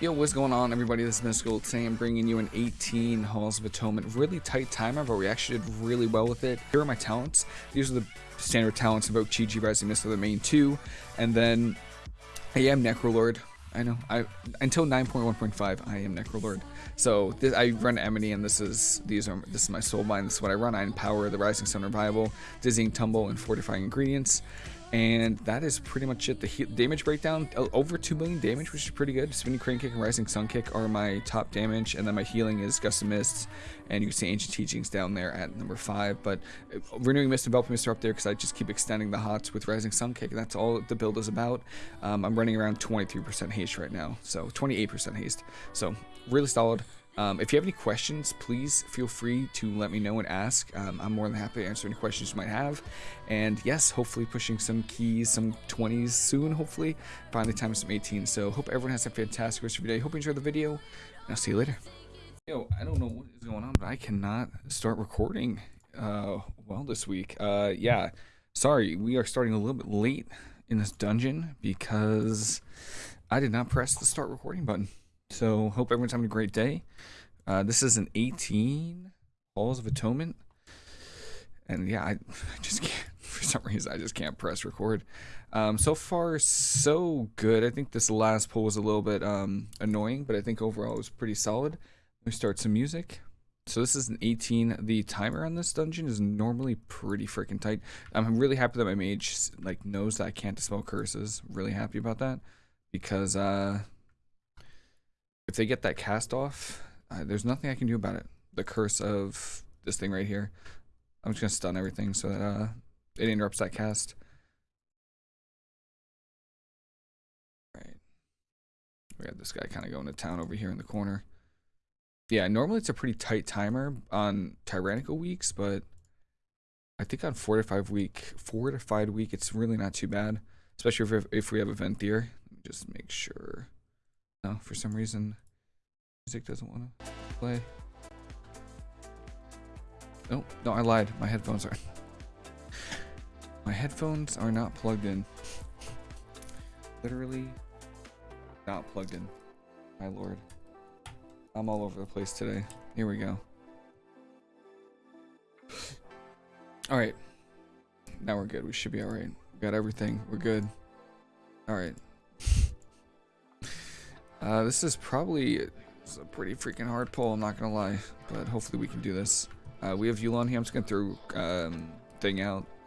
Yo, what's going on, everybody? This is Mystical. Today I'm bringing you an 18 Halls of Atonement. Really tight timer, but we actually did really well with it. Here are my talents. These are the standard talents. Invoke Chi-Ji, Rising Mist are the main two. And then I am Necrolord. I know. I Until 9.1.5, I am Necrolord. So this, I run Amity, and this is these are this is my soulbind. This is what I run. I empower the Rising Sun Revival, Dizzying Tumble, and Fortifying Ingredients and that is pretty much it. The damage breakdown, over 2 million damage, which is pretty good. Spinning Crane Kick and Rising Sun Kick are my top damage, and then my healing is Gust of Mist, and you can see Ancient Teachings down there at number 5, but uh, Renewing Mist and Enveloping Mist are up there because I just keep extending the HOTS with Rising Sun Kick, and that's all the build is about. Um, I'm running around 23% haste right now, so 28% haste, so really solid. Um, if you have any questions, please feel free to let me know and ask. Um, I'm more than happy to answer any questions you might have. And yes, hopefully pushing some keys, some 20s soon, hopefully. Finally time some 18s. So hope everyone has a fantastic rest of your day. Hope you enjoyed the video. And I'll see you later. Yo, I don't know what is going on, but I cannot start recording uh, well this week. Uh, yeah, sorry, we are starting a little bit late in this dungeon because I did not press the start recording button. So hope everyone's having a great day. Uh, this is an 18 Halls of Atonement. And yeah, I, I, just can't, for some reason, I just can't press record. Um, so far, so good. I think this last pull was a little bit um, annoying, but I think overall it was pretty solid. Let me start some music. So this is an 18. The timer on this dungeon is normally pretty freaking tight. I'm really happy that my mage like knows that I can't dispel curses. Really happy about that because uh, if they get that cast off, uh, there's nothing I can do about it. The curse of this thing right here. I'm just gonna stun everything so that uh, it interrupts that cast. Right. We got this guy kind of going to town over here in the corner. Yeah, normally it's a pretty tight timer on tyrannical weeks, but I think on four to five week, fortified week, it's really not too bad. Especially if if we have a Venthyr. Just make sure. No, for some reason, music doesn't want to play. No, no, I lied. My headphones are. My headphones are not plugged in. Literally not plugged in. My lord. I'm all over the place today. Here we go. Alright. Now we're good. We should be alright. We got everything. We're good. Alright. Uh, this is probably a pretty freaking hard pull, I'm not gonna lie. But hopefully we can do this. Uh, we have Yu'lon here. I'm just gonna throw um, thing out.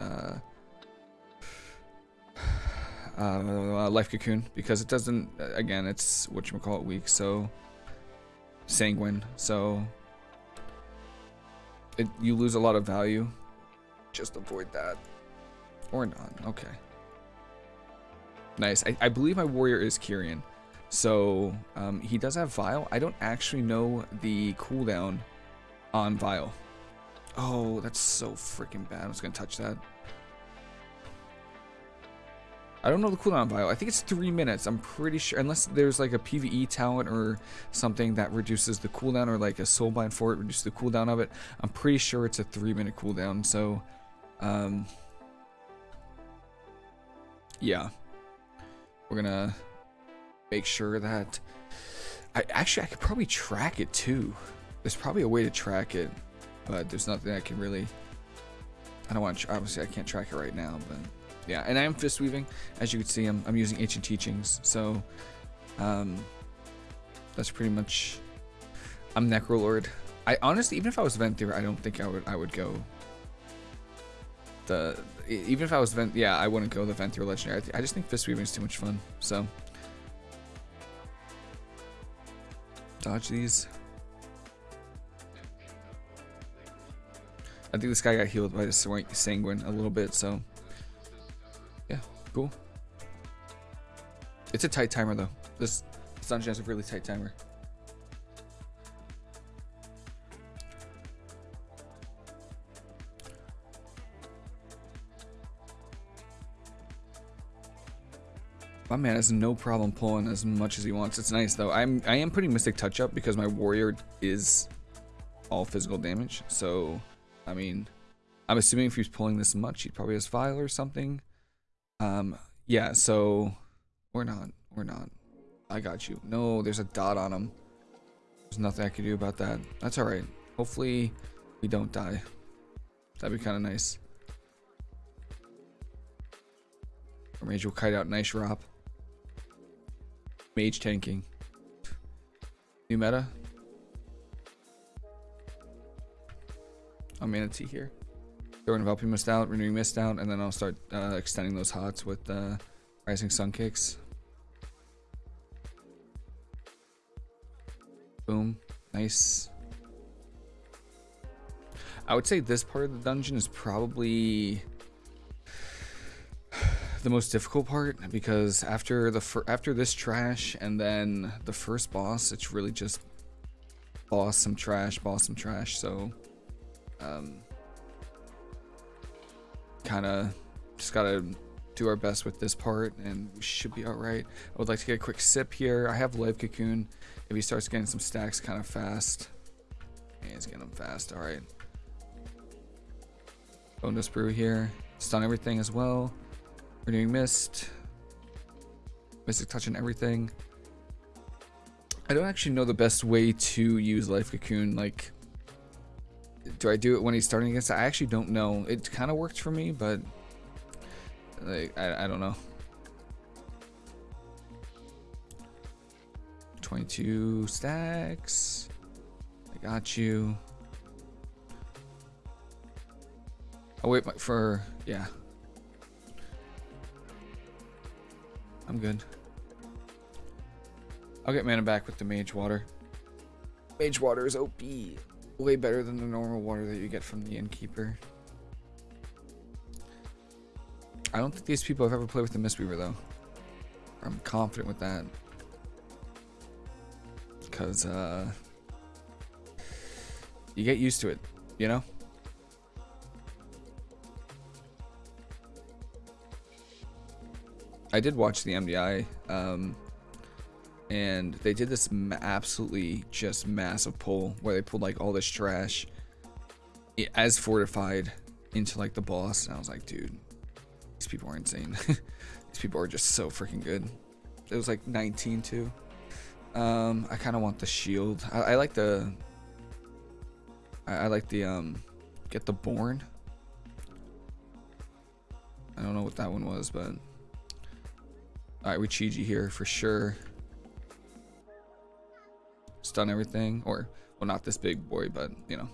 Uh, uh, Life Cocoon because it doesn't. Again, it's what you call it weak. So sanguine. So it, you lose a lot of value. Just avoid that, or not. Okay. Nice. I, I believe my warrior is Kyrian. So um, he does have Vial. I don't actually know the cooldown on Vial. Oh, that's so freaking bad. I was going to touch that. I don't know the cooldown on Vial. I think it's three minutes. I'm pretty sure. Unless there's like a PvE talent or something that reduces the cooldown or like a soulbind for it, reduces the cooldown of it. I'm pretty sure it's a three minute cooldown. So, um, yeah. We're going to make sure that I actually I could probably track it too. There's probably a way to track it, but there's nothing I can really. I don't want to. Obviously, I can't track it right now, but yeah. And I am fist weaving, as you can see. I'm I'm using ancient teachings, so um, that's pretty much. I'm Necrolord. I honestly, even if I was Venthyr, I don't think I would I would go. The even if I was Vent, yeah, I wouldn't go the Venthyr legendary. I, I just think fist weaving is too much fun. So Dodge these. I think this guy got healed by the sanguine a little bit, so yeah, cool. It's a tight timer though. This, dungeon has a really tight timer. My man has no problem pulling as much as he wants. It's nice though. I'm I am putting Mystic Touch up because my warrior is all physical damage. So, I mean, I'm assuming if he's pulling this much, he probably has Vial or something. Um, yeah. So, we're not. We're not. I got you. No, there's a dot on him. There's nothing I can do about that. That's alright. Hopefully we don't die. That'd be kind of nice. Or mage will kite out nice drop. Mage tanking. New meta. I'm Mana Tea here. Throwing Enveloping Mist out, Renewing Mist out, and then I'll start uh, extending those hots with uh, Rising Sun Kicks. Boom. Nice. I would say this part of the dungeon is probably the most difficult part because after the after this trash and then the first boss, it's really just boss some trash, boss some trash. So, um, kind of just gotta do our best with this part and we should be all right. I would like to get a quick sip here. I have life cocoon. If he starts getting some stacks kind of fast, yeah, he's getting them fast. All right. Bonedust Brew here. Stun everything as well. Renewing mist. Mystic Touch and everything. I don't actually know the best way to use life cocoon. Like, do I do it when he's starting against? I actually don't know. It kind of worked for me, but like, I, I don't know. 22 stacks. I got you. I'll wait for, yeah. I'm good. I'll get mana back with the mage water. Mage water is OP. Way better than the normal water that you get from the innkeeper. I don't think these people have ever played with the Mistweaver though. I'm confident with that. Because, uh... You get used to it, you know? I did watch the MDI, um, and they did this absolutely just massive pull where they pulled like all this trash as fortified into like the boss. And I was like, dude, these people are insane. these people are just so freaking good. It was like 19 too. Um, I kind of want the shield. I, I like the. I, I like the um, get the born. I don't know what that one was, but Alright, we Chi-Ji here for sure. Stun everything. Or, well, not this big boy, but, you know,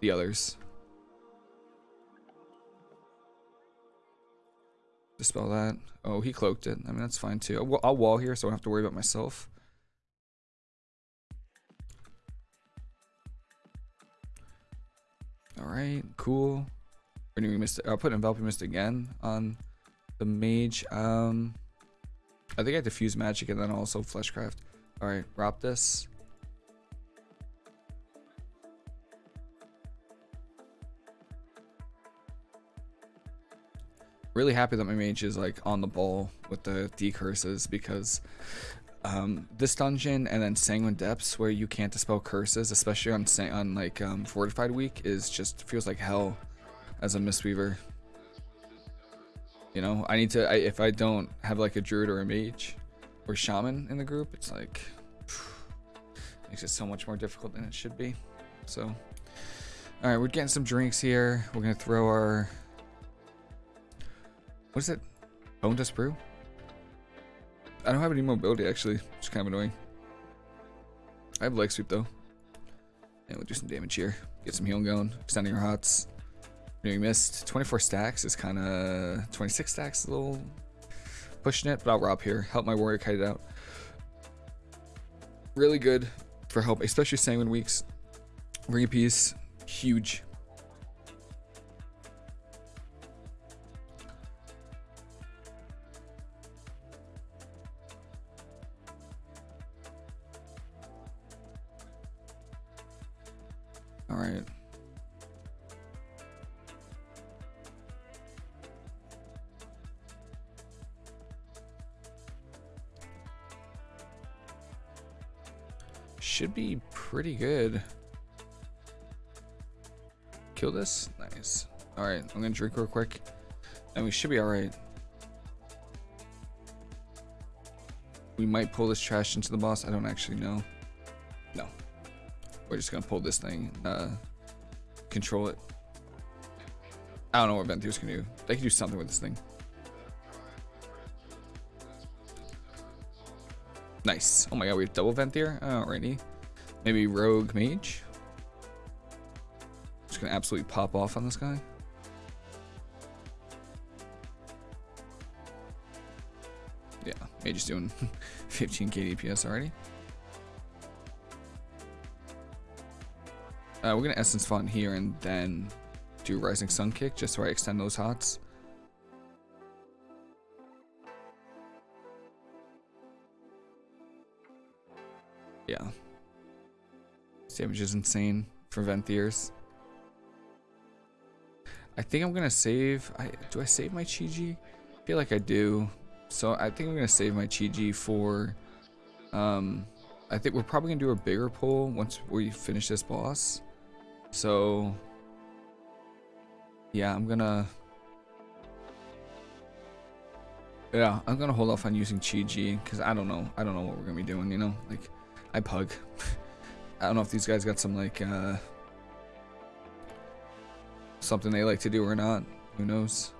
the others. Dispel that. Oh, he cloaked it. I mean, that's fine too. I'll, I'll wall here so I don't have to worry about myself. Alright, cool. Renewing Mist. I'll put Enveloping Mist again on the mage. Um, I think I diffuse magic and then also fleshcraft. Alright, wrap this. Really happy that my mage is like on the ball with the decurses because um, this dungeon and then Sanguine Depths where you can't dispel curses, especially on on like um, Fortified Week, is just feels like hell as a Mistweaver. You know, I need to, I, if I don't have like a druid or a mage or shaman in the group, it's like, phew, makes it so much more difficult than it should be. So, all right, we're getting some drinks here. We're going to throw our, what is it? Bonedust Brew? I don't have any mobility actually, It's kind of annoying. I have leg sweep though. And we'll do some damage here. Get some healing going, extending our hots. Renewing Mist 24 stacks is kind of... 26 stacks a little pushing it, but I'll ROP here. Help my warrior kite it out. Really good for help, especially Sanguine Weeks. Ring of Peace, huge. Should be pretty good. Kill this? Nice. Alright, I'm gonna drink real quick. And we should be alright. We might pull this trash into the boss. I don't actually know. No. We're just gonna pull this thing, uh, control it. I don't know what Venthyrs can do. They can do something with this thing. Nice. Oh my god, we have double Venthyr? Alrighty. Maybe Rogue Mage? Just gonna absolutely pop off on this guy. Yeah, Mage is doing 15 KDPS already. Uh, we're gonna Essence Font here and then do Rising Sun Kick just so I extend those hots. Yeah. Damage is insane for Venthyrs. I think I'm gonna save. I do I save my Chi-Ji? I feel like I do. So I think I'm gonna save my Chi-Ji for. Um, I think we're probably gonna do a bigger pull once we finish this boss. So yeah, I'm gonna. Yeah, I'm gonna hold off on using Chi-Ji because I don't know. I don't know what we're gonna be doing. You know, like I pug. I don't know if these guys got some like uh something they like to do or not. Who knows?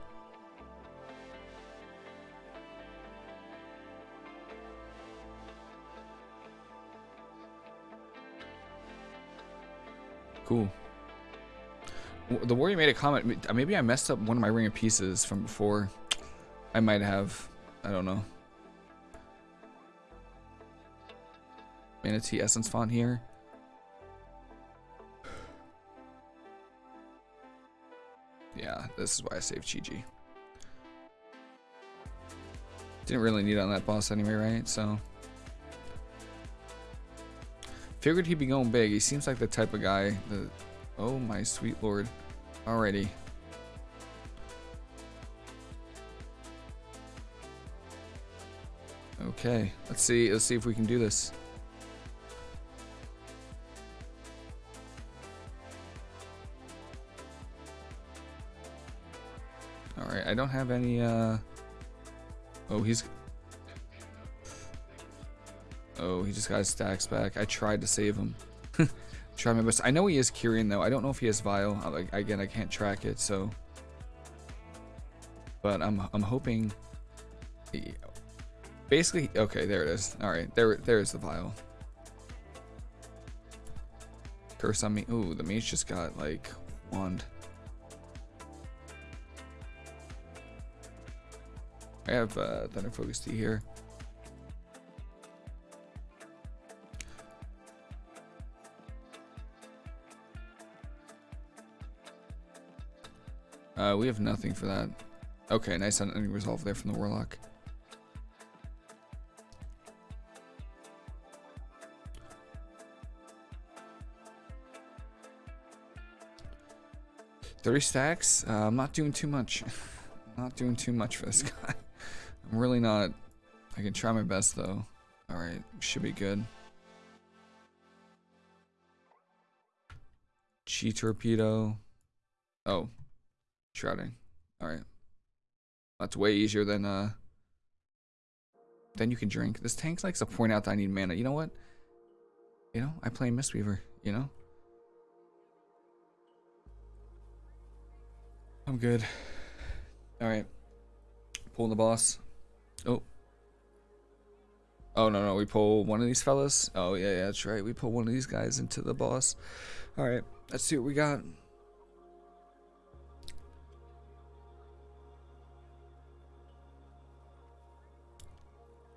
Cool. The warrior made a comment. Maybe I messed up one of my ring of peaces from before. I might have. I don't know. Mana Tea Essence Font here. Yeah, this is why I saved Chi-Ji. Didn't really need on that boss anyway, right? So... Figured he'd be going big. He seems like the type of guy that... Oh my sweet lord. Alrighty. Okay, let's see. Let's see if we can do this. I don't have any, uh... Oh, he's... Oh, he just got his stacks back. I tried to save him. Try my best. I know he is Kyrian, though. I don't know if he has Vial. Again, I can't track it, so... But I'm, I'm hoping... Basically, okay, there it is. Alright, there, there is the Vial. Curse on me. Ooh, the mage just got, like, wand. I have uh, Thunder Focus Tea here. Uh, we have nothing for that. Okay, nice ending resolve there from the Warlock. Thirty stacks. Uh, I'm not doing too much. not doing too much for this guy. I'm really not. I can try my best though. Alright, should be good. Chi torpedo. Oh. Shrouding. Alright. That's way easier than uh then you can drink. This tank likes to point out that I need mana. You know what? You know, I play Mistweaver, you know? I'm good. Alright. Pulling the boss. Oh. Oh, no, no. We pull one of these fellas. Oh, yeah, yeah, that's right. We pull one of these guys into the boss. All right. Let's see what we got.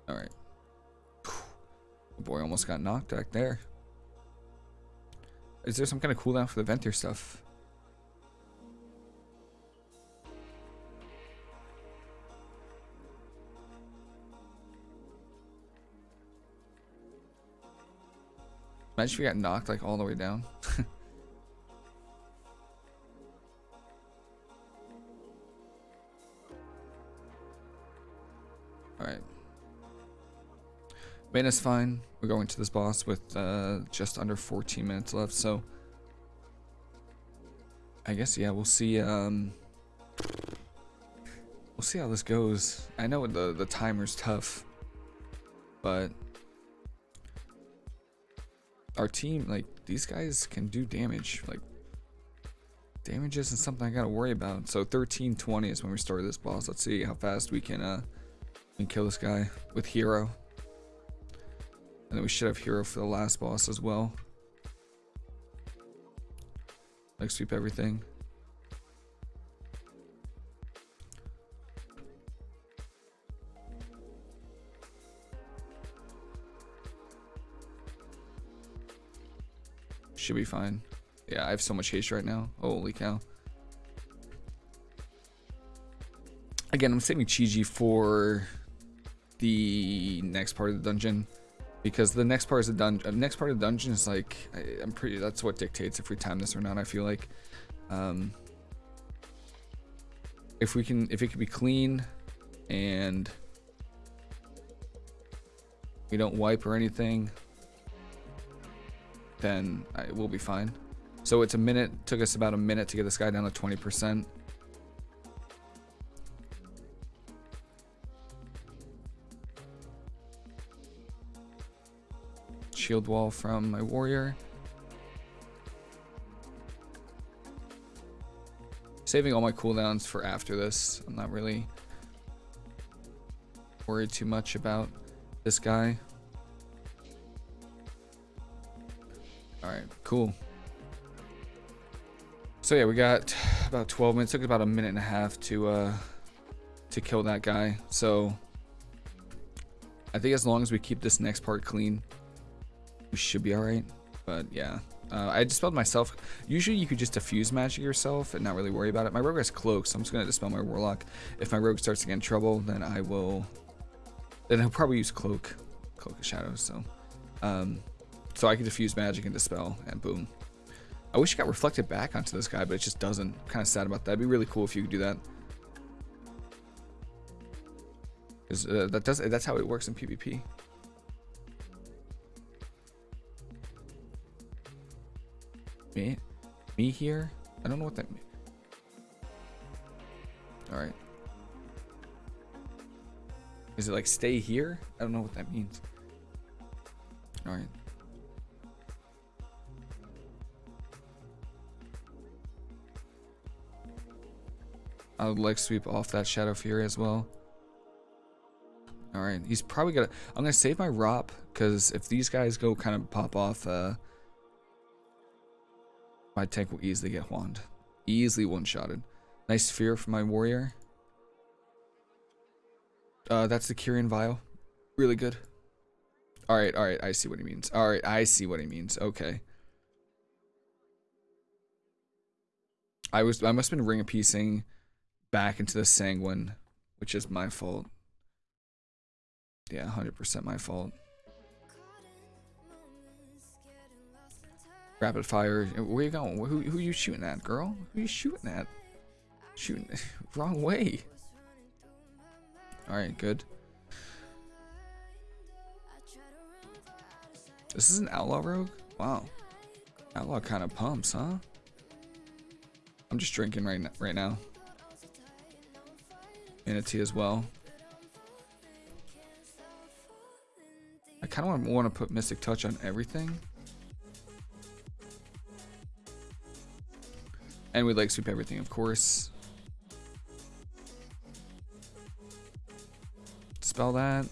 All right. Oh boy, almost got knocked back there. Is there some kind of cooldown for the Venthyr stuff? Imagine if we got knocked like all the way down. Alright. Mana's fine. We're going to this boss with uh, just under 14 minutes left, so... I guess, yeah, we'll see, um... We'll see how this goes. I know the, the timer's tough. but our team, like these guys can do damage. Like damage isn't something I gotta worry about. So 1320 is when we start this boss. Let's see how fast we can uh we kill this guy with hero. And then we should have hero for the last boss as well. Like sweep everything. Should be fine. Yeah, I have so much haste right now. Holy cow. Again, I'm saving Chi-Ji for the next part of the dungeon because the next part is the dungeon. Uh, next part of the dungeon is like I, am pretty. That's what dictates if we time this or not. I feel like, um, if we can, if it can be clean, and we don't wipe or anything, then I, we'll be fine. So it's a minute. Took us about a minute to get this guy down to 20 percent. shield wall from my warrior. Saving all my cooldowns for after this. I'm not really worried too much about this guy. Alright, cool. So yeah, we got about 12 minutes. It took about a minute and a half to uh to kill that guy. So I think as long as we keep this next part clean, we should be alright. But yeah, uh, I dispelled myself. Usually you could just diffuse magic yourself and not really worry about it. My rogue has cloak, so I'm just to dispel my warlock. If my rogue starts to get in trouble, then I will... Then I'll probably use cloak. Cloak of shadows, so... Um, so I can diffuse magic and dispel, and boom. I wish it got reflected back onto this guy, but it just doesn't. Kind of sad about that. It'd be really cool if you could do that. Uh, that does, that's how it works in PvP. Me? Me here? I don't know what that means. Alright. Is it like stay here? I don't know what that means. Alright. I would like sweep off that Shadow Fury as well. Alright, he's probably gonna... I'm gonna save my ROP, because if these guys go kind of pop off, uh, my tank will easily get wand. Easily one-shotted. Nice sphere for my warrior. Uh, that's the Kyrian Vial. Really good. Alright, alright, I see what he means. Alright, I see what he means. Okay. I was I must have been ring a piecing back into the sanguine, which is my fault. Yeah, 100% my fault. Rapid fire. Where you going? Who, who you shooting at, girl? Who you shooting at? Shooting wrong way. Alright, good. This is an outlaw rogue? Wow. Outlaw kind of pumps, huh? I'm just drinking right right now. A as well. I kind of want to put Mystic Touch on everything. And we'd like sweep everything, of course. Spell that.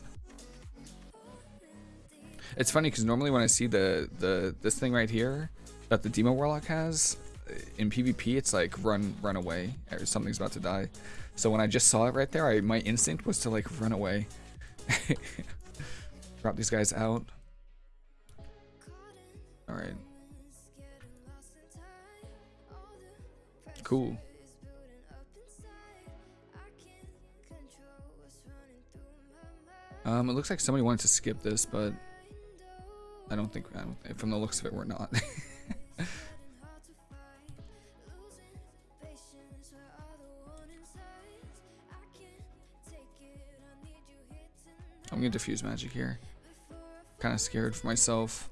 It's funny because normally when I see the the this thing right here that the Demo Warlock has in PvP, it's like run run away or something's about to die. So when I just saw it right there, I my instinct was to like run away. Drop these guys out. All right. Cool. Um, it looks like somebody wanted to skip this, but I don't think, I don't, from the looks of it, we're not. diffuse magic here. Kind of scared for myself.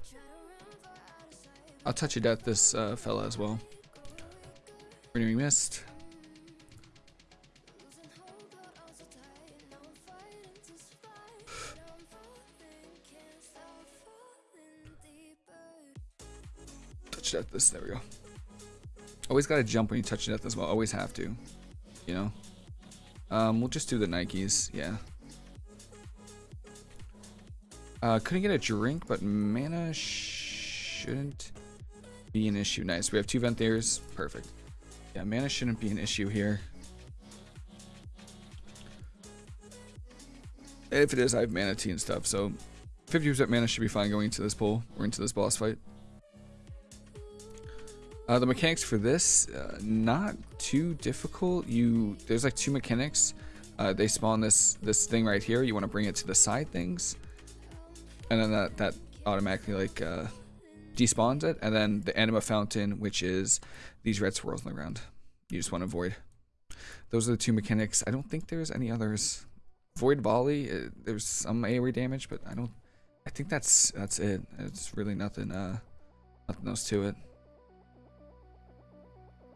I'll touch of death this uh, fella as well. Renewing Mist. touch death this, there we go. Always gotta jump when you touch death as well, always have to. You know? Um, we'll just do the Nikes, yeah. Uh, couldn't get a drink, but mana shouldn't be an issue. Nice. We have two Venthyrs. Perfect. Yeah, mana shouldn't be an issue here. If it is, I have Mana Tea and stuff, so 50% mana should be fine going into this pull or into this boss fight. Uh, the mechanics for this, uh, not too difficult. You There's like two mechanics. Uh, they spawn this this thing right here. You want to bring it to the side things. And then that, that automatically like uh, despawns it. And then the anima fountain, which is these red swirls on the ground. You just want to avoid. Those are the two mechanics. I don't think there's any others. Void volley, uh, there's some AoE damage, but I don't. I think that's that's it. It's really nothing. Uh, nothing else to it.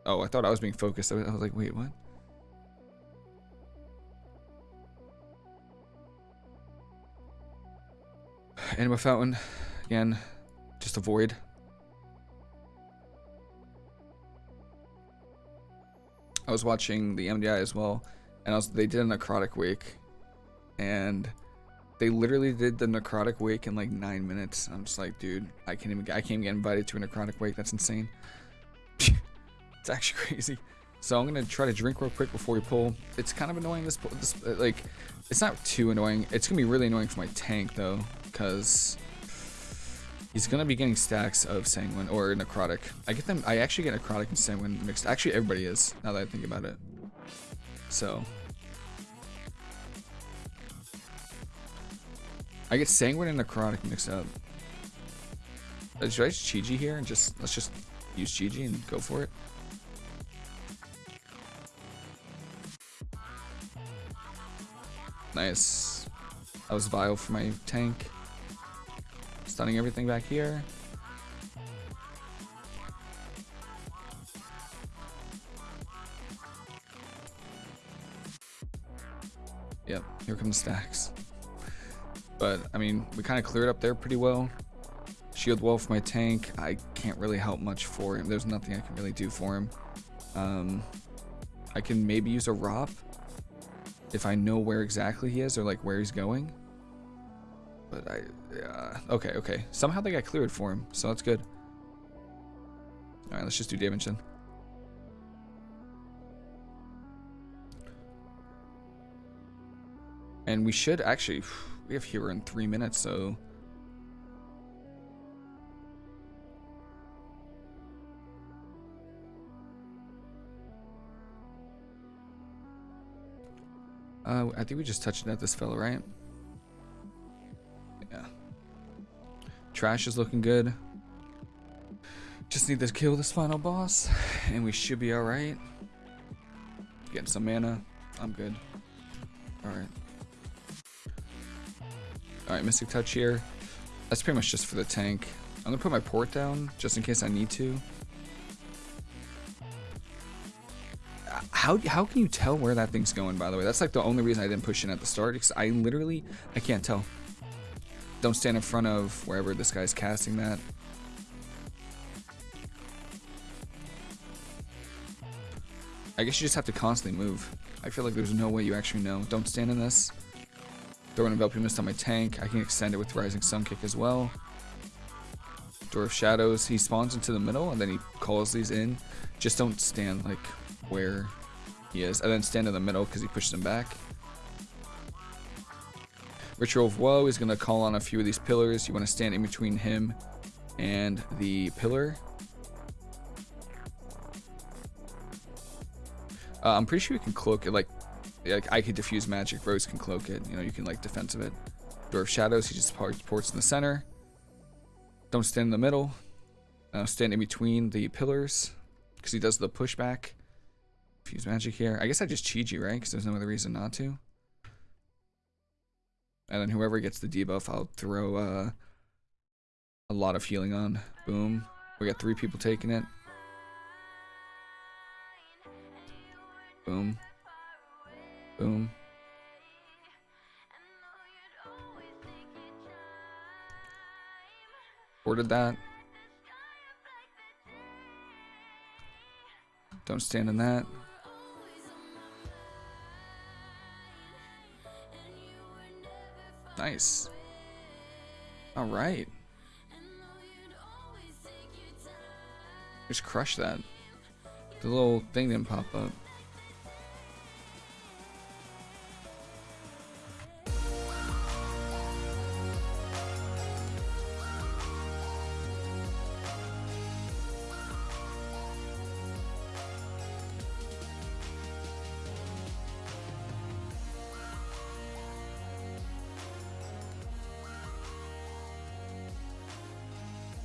Oh, I thought I was being focused. I was, I was like, wait, what? Anima fountain, again, just avoid. I was watching the MDI as well, and I was, they did a necrotic wake, and they literally did the necrotic wake in like nine minutes. I'm just like, dude, I can't even, I can't even get invited to a necrotic wake. That's insane. it's actually crazy. So I'm gonna try to drink real quick before we pull. It's kind of annoying. This, this like, it's not too annoying. It's gonna be really annoying for my tank though, because he's gonna be getting stacks of sanguine or necrotic. I get them. I actually get necrotic and sanguine mixed. Actually, everybody is now that I think about it. So I get sanguine and necrotic mixed up. Uh, should I just Chi here and just let's just use Chi and go for it? Nice. That was vial for my tank. Stunning everything back here. Yep, here comes stacks. But, I mean, we kind of cleared up there pretty well. Shield wall for my tank. I can't really help much for him. There's nothing I can really do for him. Um, I can maybe use a ROP if I know where exactly he is or like where he's going. But I, uh, okay, okay. Somehow they got cleared for him, so that's good. All right, let's just do damage then. And we should actually, we have here in three minutes, so. Uh, I think we just touched at this fella, right? Trash is looking good. Just need to kill this final boss, and we should be alright. Getting some mana. I'm good. Alright. Alright, Mystic Touch here. That's pretty much just for the tank. I'm gonna put my port down, just in case I need to. How, how can you tell where that thing's going, by the way? That's like the only reason I didn't push in at the start, because I literally, I can't tell. Don't stand in front of wherever this guy's casting that. I guess you just have to constantly move. I feel like there's no way you actually know. Don't stand in this. Throw an enveloping mist on my tank. I can extend it with Rising Sun Kick as well. Door of Shadows. He spawns into the middle and then he calls these in. Just don't stand like where he is. And then stand in the middle because he pushes him back. Ritual of Woe is going to call on a few of these pillars. You want to stand in between him and the pillar. Uh, I'm pretty sure you can cloak it. Like, like I could diffuse magic. Rose can cloak it. You know, you can like defensive it. Door of Shadows. He just ports in the center. Don't stand in the middle. Uh, stand in between the pillars because he does the pushback. Fuse magic here. I guess I just Chi right? Because there's no other reason not to. And then whoever gets the debuff, I'll throw uh, a lot of healing on. Boom. We got three people taking it. Boom. Boom. Ordered that. Don't stand in that. Nice. Alright. Just crush that. The little thing didn't pop up.